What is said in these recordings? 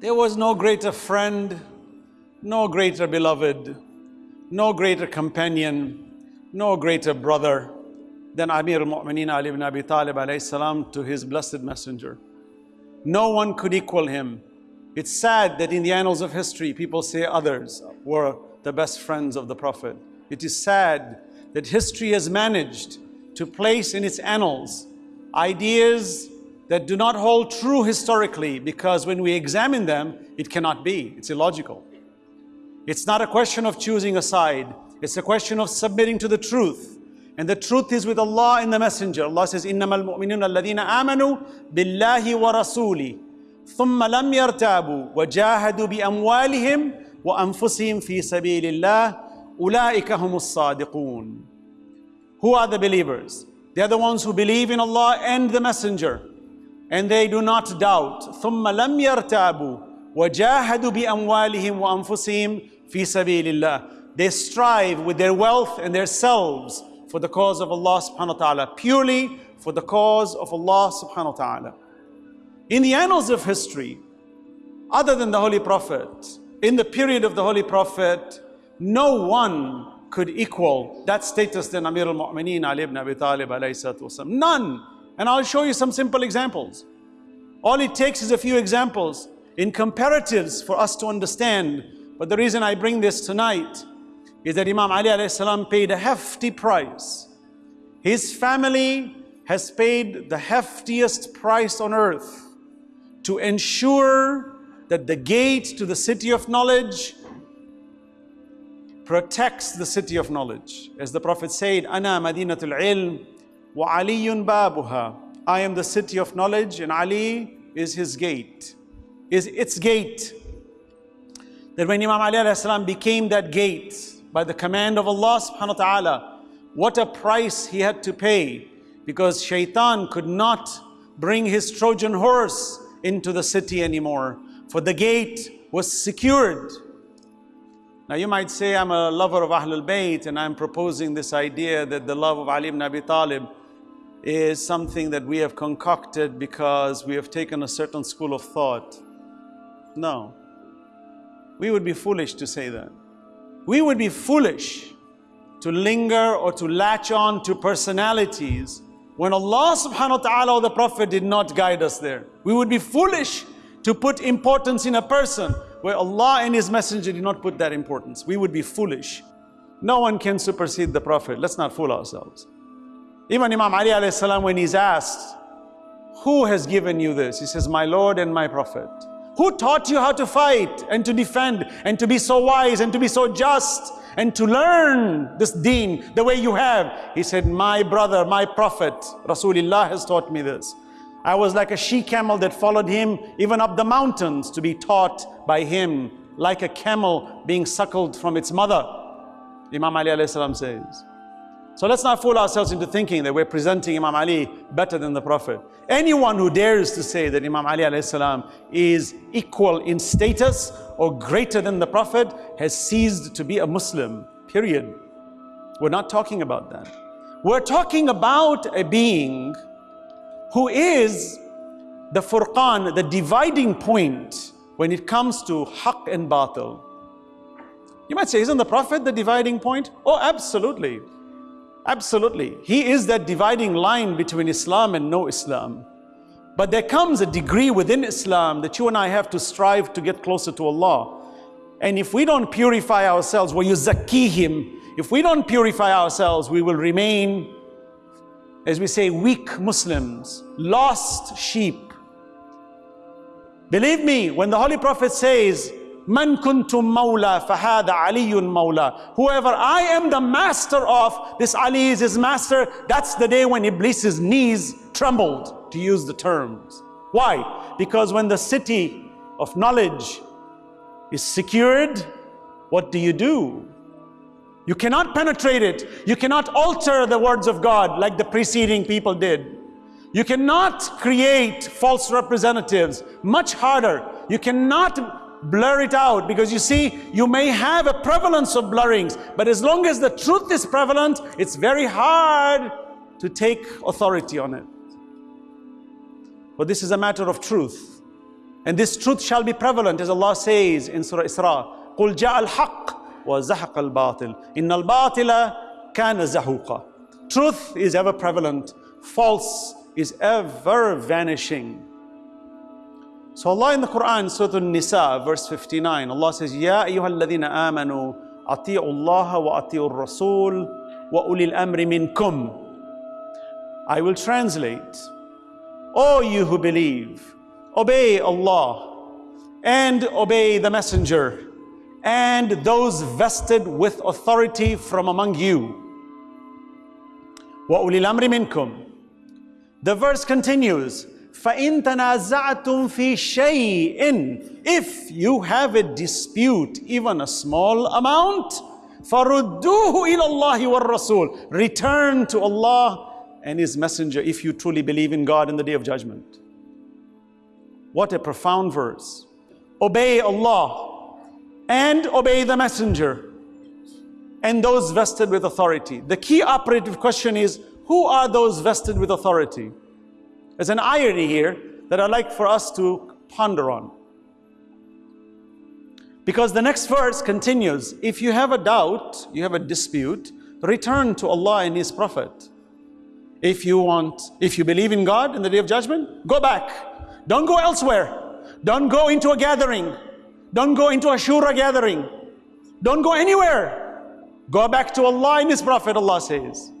There was no greater friend, no greater beloved, no greater companion, no greater brother than Amir al-Mu'mineen Ali ibn Abi Talib alayhi salam to his blessed messenger. No one could equal him. It's sad that in the annals of history, people say others were the best friends of the Prophet. It is sad that history has managed to place in its annals ideas that do not hold true historically because when we examine them, it cannot be. It's illogical. It's not a question of choosing a side. It's a question of submitting to the truth. And the truth is with Allah and the Messenger. Allah says, إِنَّمَا الْمُؤْمِنُونَ الَّذِينَ آمَنُوا بِاللَّهِ وَرَسُولِهِ ثُمَّ لَمْ يَرْتَابُوا وَجَاهَدُوا بِأَمْوَالِهِمْ وَأَنفُسِهِمْ فِي سَبِيلِ اللَّهِ أُولَٰئِكَ هُمُ الصَّادِقُونَ Who are the believers? They are the ones who believe in Allah and the Messenger. And they do not doubt. ثُمَّ لَمْ يَرْتَابُوا وَجَاهَدُوا بِأَمْوَالِهِمْ وَأَنفُسِهِمْ فِي سَبِيلِ اللَّهِ They strive with their wealth and their selves for the cause of Allah subhanahu wa ta'ala, purely for the cause of Allah subhanahu wa ta'ala. In the annals of history, other than the Holy Prophet, in the period of the Holy Prophet, no one could equal that status than Amir al-Mu'mineen Ali ibn Abi Talib alayhi None. And I'll show you some simple examples. All it takes is a few examples in comparatives for us to understand. But the reason I bring this tonight is that Imam Ali alayhi paid a hefty price. His family has paid the heftiest price on earth to ensure that the gate to the city of knowledge protects the city of knowledge. As the Prophet said, Ana Madinatul Ilm wa Aliyun Babuha. I am the city of knowledge and Ali is his gate, is its gate. That when Imam Ali became that gate by the command of Allah subhanahu wa ta'ala, what a price he had to pay because shaitan could not bring his Trojan horse into the city anymore for the gate was secured now you might say I'm a lover of Ahlul Bayt and I'm proposing this idea that the love of Ali ibn Abi Talib is something that we have concocted because we have taken a certain school of thought. No. We would be foolish to say that. We would be foolish to linger or to latch on to personalities when Allah subhanahu wa ta'ala or the Prophet did not guide us there. We would be foolish to put importance in a person where Allah and His Messenger did not put that importance. We would be foolish. No one can supersede the Prophet. Let's not fool ourselves. Even Imam Ali alayhi when he's asked, who has given you this? He says, my Lord and my Prophet. Who taught you how to fight and to defend and to be so wise and to be so just and to learn this deen the way you have? He said, my brother, my Prophet, Rasulullah has taught me this. I was like a she-camel that followed him even up the mountains to be taught by him, like a camel being suckled from its mother. Imam Ali salam says. So let's not fool ourselves into thinking that we're presenting Imam Ali better than the Prophet. Anyone who dares to say that Imam Ali salam is equal in status or greater than the Prophet has ceased to be a Muslim, period. We're not talking about that. We're talking about a being who is the furqan, the dividing point when it comes to haqq and batil. You might say, isn't the Prophet the dividing point? Oh, absolutely. Absolutely. He is that dividing line between Islam and no Islam. But there comes a degree within Islam that you and I have to strive to get closer to Allah. And if we don't purify ourselves, well, you him. if we don't purify ourselves, we will remain as we say, weak Muslims, lost sheep. Believe me, when the Holy Prophet says, Man kuntum mawla fahada aliyun mawla. Whoever I am the master of, this Ali is his master, that's the day when Iblis's knees trembled, to use the terms. Why? Because when the city of knowledge is secured, what do you do? You cannot penetrate it. You cannot alter the words of God like the preceding people did. You cannot create false representatives. Much harder. You cannot blur it out because you see, you may have a prevalence of blurrings, but as long as the truth is prevalent, it's very hard to take authority on it. But this is a matter of truth. And this truth shall be prevalent, as Allah says in Surah Isra. قل جاء الحق وزحق الباطل إن الباطل كان زهوقا Truth is ever prevalent, false is ever vanishing. So Allah in the Quran, Surah An-Nisa, verse 59, Allah says, يا أيها الذين آمنوا أطيعوا الله وأطيعوا الرسول وأولي الأمر منكم I will translate. O you who believe, obey Allah and obey the Messenger and those vested with authority from among you. وَأُولِي الْأَمْرِ مِنْكُمْ The verse continues, فَإِن تَنَازَعْتُمْ فِي شَيْءٍ If you have a dispute, even a small amount, فَرُدُّوهُ إِلَى اللَّهِ وَالرَّسُولِ Return to Allah and His Messenger if you truly believe in God in the Day of Judgment. What a profound verse. Obey Allah and obey the Messenger and those vested with authority. The key operative question is who are those vested with authority? There's an irony here that I'd like for us to ponder on. Because the next verse continues if you have a doubt, you have a dispute, return to Allah and His Prophet. If you want, if you believe in God in the day of judgment, go back. Don't go elsewhere. Don't go into a gathering. Don't go into a shura gathering. Don't go anywhere. Go back to Allah and His Prophet, Allah says.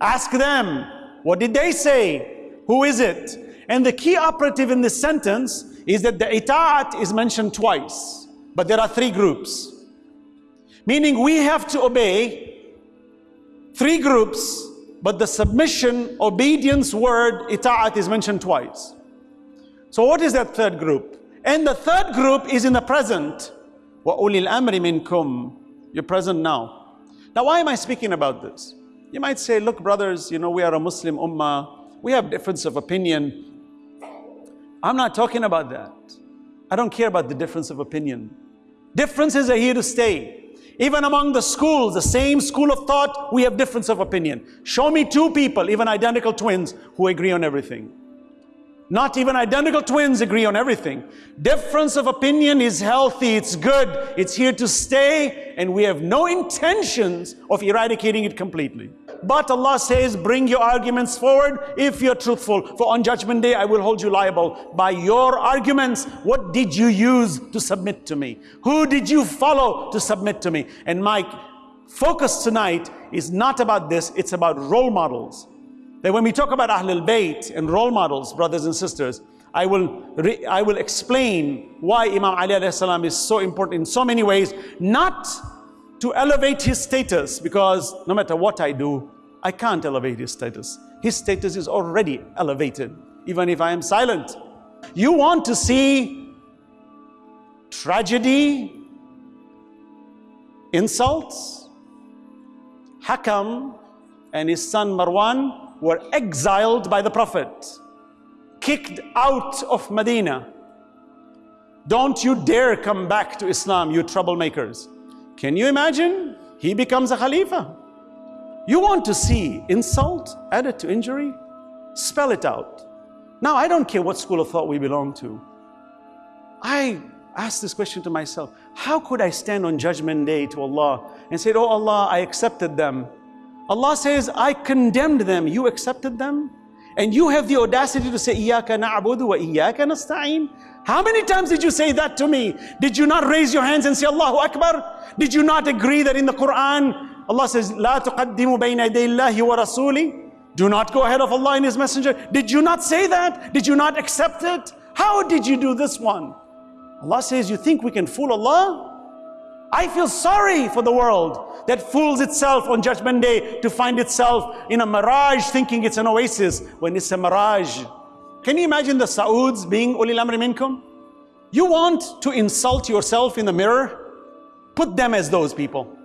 Ask them, what did they say? Who is it? And the key operative in this sentence is that the ita'at is mentioned twice. But there are three groups. Meaning we have to obey three groups but the submission, obedience word, ita'at is mentioned twice. So what is that third group? And the third group is in the present. وَأُولِي الْأَمْرِ مِنْكُمْ You're present now. Now why am I speaking about this? You might say, look brothers, you know, we are a Muslim ummah. we have difference of opinion. I'm not talking about that. I don't care about the difference of opinion. Differences are here to stay. Even among the schools, the same school of thought, we have difference of opinion. Show me two people, even identical twins, who agree on everything. Not even identical twins agree on everything. Difference of opinion is healthy, it's good, it's here to stay, and we have no intentions of eradicating it completely. But Allah says, bring your arguments forward if you're truthful. For on judgment day, I will hold you liable by your arguments. What did you use to submit to me? Who did you follow to submit to me? And my focus tonight is not about this, it's about role models. That when we talk about Ahlul Bayt and role models, brothers and sisters, I will, I will explain why Imam Ali salam is so important in so many ways, not to elevate his status, because no matter what I do, I can't elevate his status. His status is already elevated, even if I am silent. You want to see tragedy, insults? Hakam and his son Marwan were exiled by the Prophet, kicked out of Medina. Don't you dare come back to Islam, you troublemakers. Can you imagine? He becomes a Khalifa. You want to see insult added to injury? Spell it out. Now, I don't care what school of thought we belong to. I ask this question to myself. How could I stand on judgment day to Allah and say, oh Allah, I accepted them. Allah says, I condemned them. You accepted them? And you have the audacity to say, Iyaka na'budu wa iyaka nasta'in. How many times did you say that to me? Did you not raise your hands and say, Allahu Akbar? Did you not agree that in the Quran, Allah says, لا tuqaddimu بين idayillahi الله rasuli. Do not go ahead of Allah and His Messenger. Did you not say that? Did you not accept it? How did you do this one? Allah says, you think we can fool Allah? I feel sorry for the world that fools itself on judgment day to find itself in a mirage thinking it's an oasis when it's a mirage. Can you imagine the Sauds being ulil amri minkum? You want to insult yourself in the mirror? Put them as those people.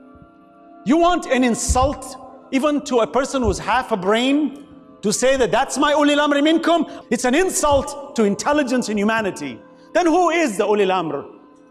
You want an insult even to a person who's half a brain to say that that's my ulil amri minkum? It's an insult to intelligence and humanity. Then who is the ulil amr?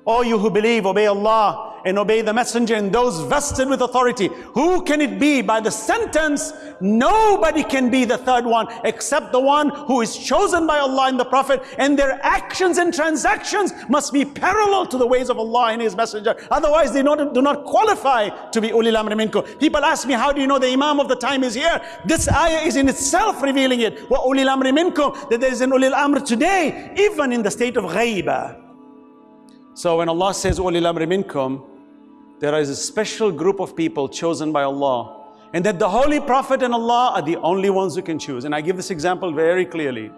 All you who believe, obey Allah and obey the messenger and those vested with authority. Who can it be? By the sentence, nobody can be the third one except the one who is chosen by Allah and the Prophet and their actions and transactions must be parallel to the ways of Allah and His messenger. Otherwise, they not, do not qualify to be ulil minkum. People ask me, how do you know the Imam of the time is here? This ayah is in itself revealing it. Wa ulil amr minkum, that there is an ulil amr today, even in the state of ghaiba. So when Allah says ulil minkum, there is a special group of people chosen by Allah and that the Holy Prophet and Allah are the only ones who can choose. And I give this example very clearly.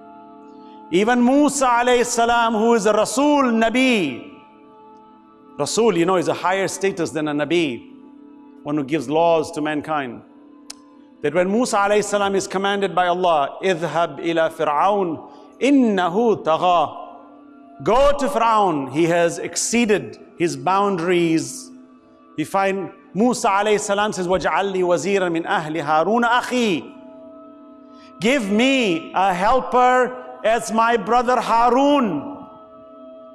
Even Musa alayhi salam, who is a Rasul Nabi. Rasul, you know, is a higher status than a Nabi, one who gives laws to mankind. That when Musa alayhi salam is commanded by Allah, idhab ila fir'aun innahu tagha. Go to Fir'aun, he has exceeded his boundaries We find Musa alayhi salam says, وَجْعَلْ لِي وَزِيرًا مِنْ أَهْلِ هَارُونَ أَخِي Give me a helper as my brother Harun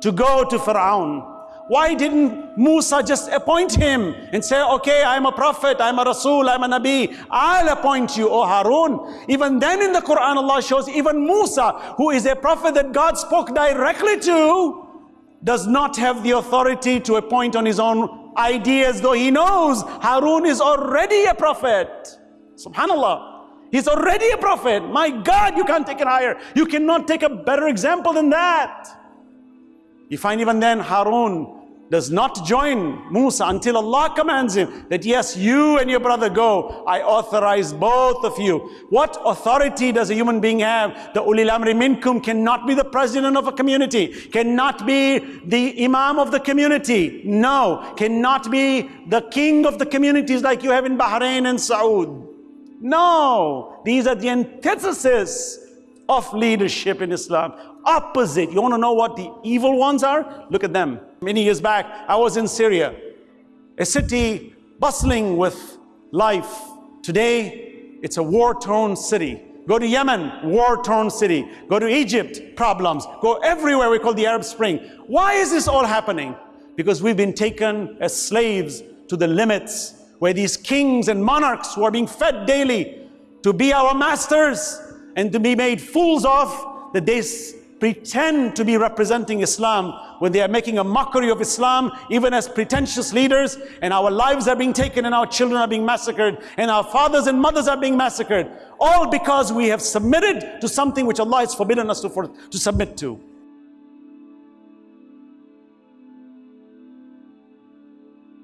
to go to Pharaoh. Why didn't Musa just appoint him and say, okay, I'm a prophet, I'm a Rasul, I'm a Nabi, I'll appoint you, O Harun. Even then in the Quran, Allah shows even Musa, who is a prophet that God spoke directly to, does not have the authority to appoint on his own ideas, though he knows Harun is already a prophet. Subhanallah. He's already a prophet. My God, you can't take it higher. You cannot take a better example than that. You find even then Harun does not join Musa until Allah commands him that yes, you and your brother go. I authorize both of you. What authority does a human being have? The ulil amri minkum cannot be the president of a community, cannot be the imam of the community. No, cannot be the king of the communities like you have in Bahrain and Saud. No, these are the antithesis of leadership in Islam. Opposite. You want to know what the evil ones are? Look at them. Many years back, I was in Syria, a city bustling with life. Today, it's a war-torn city. Go to Yemen, war-torn city. Go to Egypt, problems. Go everywhere we call the Arab Spring. Why is this all happening? Because we've been taken as slaves to the limits where these kings and monarchs who are being fed daily to be our masters and to be made fools of, that they pretend to be representing Islam when they are making a mockery of Islam, even as pretentious leaders, and our lives are being taken and our children are being massacred, and our fathers and mothers are being massacred, all because we have submitted to something which Allah has forbidden us to, for, to submit to.